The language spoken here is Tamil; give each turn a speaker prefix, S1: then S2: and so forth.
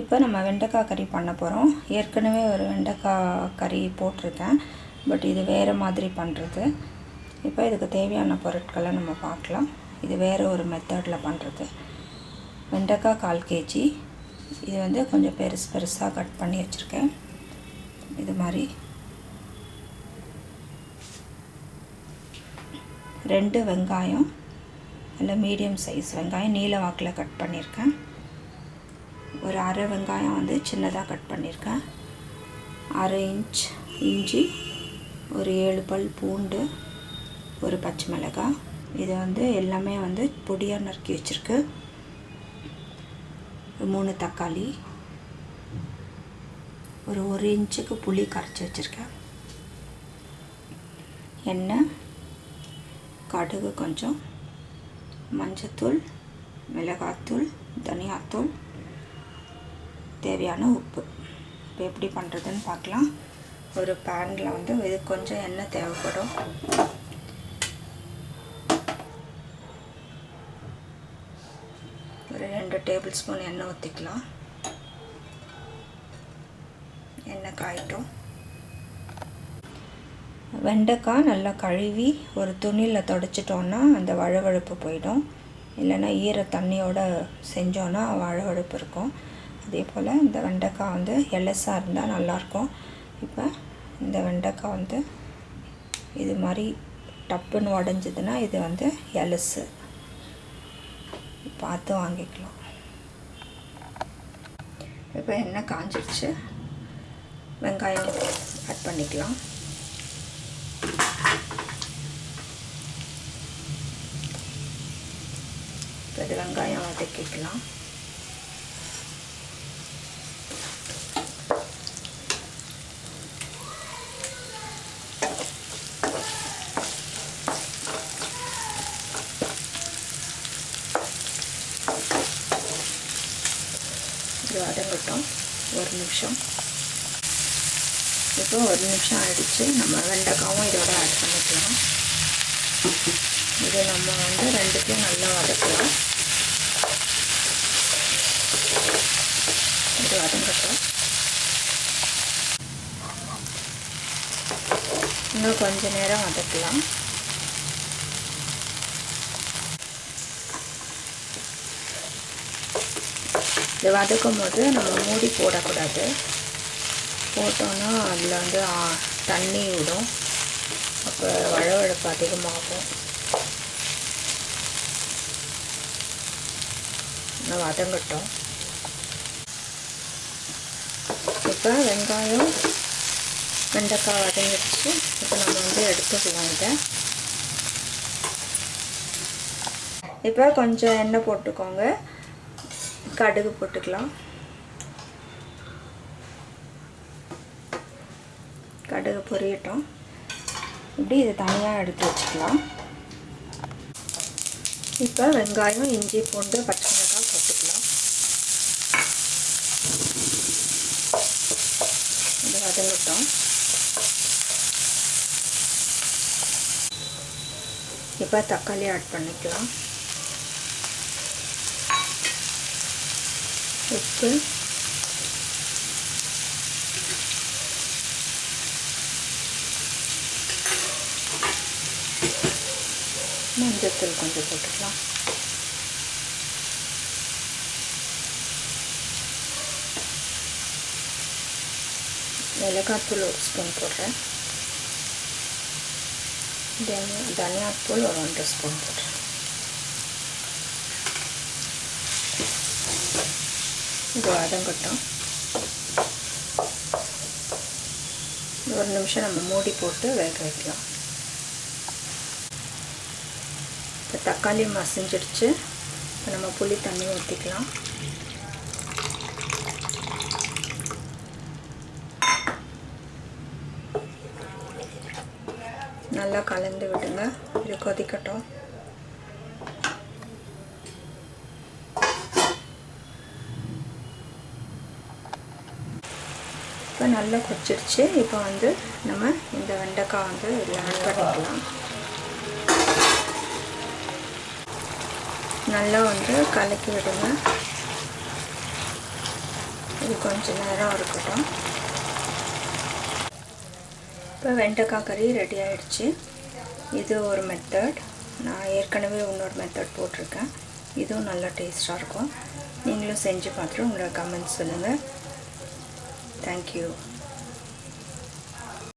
S1: இப்போ நம்ம வெண்டைக்காய் கறி பண்ண போகிறோம் ஏற்கனவே ஒரு வெண்டைக்காய் கறி போட்டிருக்கேன். பட் இது வேறு மாதிரி பண்ணுறது இப்போ இதுக்கு தேவையான பொருட்களை நம்ம பார்க்கலாம். இது வேறு ஒரு மெத்தடில் பண்ணுறது வெண்டைக்காய் கால் கேஜி. இது வந்து கொஞ்சம் பெருசு பெருசாக கட் பண்ணி வச்சுருக்கேன். இது மாதிரி. ரெண்டு வெங்காயம். இல்லை மீடியம் சைஸ் வெங்காயம். நீல வாக்கில் கட் பண்ணியிருக்கேன் ஒரு அரை வெங்காயம் வந்து சின்னதாக கட் பண்ணியிருக்கேன். அரை இன்ச் இஞ்சி ஒரு ஏழு பல் பூண்டு ஒரு பச்சை மிளகாய். இது வந்து எல்லாமே வந்து பொடியாக நறுக்கி வச்சுருக்கு. மூணு தக்காளி. ஒரு ஒரு இன்ச்சுக்கு புளி கரைச்சி வச்சுருக்கேன். எண்ணெய் கடுகு கொஞ்சம் மஞ்சத்தூள் மிளகாத்தூள் தனியாத்தூள் தேவையான உப்பு. இப்போ எப்படி பண்ணுறதுன்னு பார்க்கலாம். ஒரு பேனில் வந்து இது கொஞ்சம் எண்ணெய் தேவைப்படும். ஒரு ரெண்டு டேபிள் ஸ்பூன் எண்ணெய் ஊற்றிக்கலாம் எண்ணெய் காயிட்டும். வெண்டைக்காய் நல்லா கழுவி ஒரு துணியில் தொடச்சிட்டோன்னா அந்த வழவழுப்பு போயிடும். இல்லைன்னா ஈர தண்ணியோடு செஞ்சோன்னா வழவழுப்பு இருக்கும். அதே போல் இந்த வெண்டைக்காய் வந்து எலசாக இருந்தால் நல்லாயிருக்கும். இப்போ இந்த வெண்டைக்காய் வந்து இது மாதிரி டப்புன்னு உடஞ்சதுன்னா இது வந்து எலசு பார்த்து வாங்கிக்கலாம். இப்போ எண்ணெய் காஞ்சிடுச்சு வெங்காயம் ஆட் பண்ணிக்கலாம். இப்போ இது வெங்காயம் வதக்கிக்கலாம். இது வதங்கட்டும் ஒரு நிமிஷம். இப்போ ஒரு நிமிஷம் ஆயிடுச்சு. நம்ம வெண்டைக்காவும் இதோட ஆட் பண்ணிக்கலாம். இது நம்ம வந்து ரெண்டுத்தையும் நல்லா வதக்கலாம். இது வதங்கட்டும். இன்னும் கொஞ்ச நேரம் வதக்கலாம். இது வதக்கும் போது நம்ம மூடி போடக்கூடாது. போட்டோன்னா அதில் வந்து தண்ணி விடும். அப்போ வழவழப்பு அதிகமாகும். வதங்கட்டும். இப்போ வெங்காயம் வெண்டைக்காய் வதங்கிடுச்சு. இப்போ நம்ம வந்து எடுத்துக்கலாம் இதை. இப்போ கொஞ்சம் எண்ணெய் போட்டுக்கோங்க. கடுகு போட்டுக்கலாம். கடுகு பொரியட்டும். இப்படி இதை தனியாக எடுத்து வச்சுக்கலாம். இப்போ வெங்காயம் இஞ்சி பூண்டு பச்சை மிளகாய் போட்டுக்கலாம். இது வதங்கட்டும். இப்போ தக்காளி ஆட் பண்ணிக்கலாம். உப்பு. மஞ்சத்தூள் கொஞ்சம் போட்டுக்கலாம். மிளகாத்தூள் ஒரு ஸ்பூன் போடுறேன். தனியா தனியாத்தூள் ஒரு ஒன்றரை ஸ்பூன் போடுறேன். இது வதங்கட்டும் ஒரு நிமிஷம் நம்ம மூடி போட்டு வேக வைக்கலாம். இப்போ தக்காளி மசிஞ்சிடுச்சு. இப்போ நம்ம புளி தண்ணி ஊற்றிக்கலாம் நல்லா கலந்து விடுங்க. இது கொதிக்கட்டும். இப்போ நல்லா கொச்சிருச்சு இப்போ வந்து நம்ம இந்த வெண்டைக்காய் வந்து இதில் ஆட் பண்ணிக்கலாம். நல்லா வந்து கலக்கி விடுங்க. இது கொஞ்ச நேரம் இருக்கட்டும். இப்போ வெண்டைக்காய் கறி ரெடி ஆயிடுச்சு. இது ஒரு மெத்தட் நான் ஏற்கனவே இன்னொரு மெத்தட் போட்டிருக்கேன். இதுவும் நல்லா டேஸ்ட்டாக இருக்கும். நீங்களும் செஞ்சு பார்த்துட்டு உங்களோட கமெண்ட்ஸ் சொல்லுங்கள் Thank you.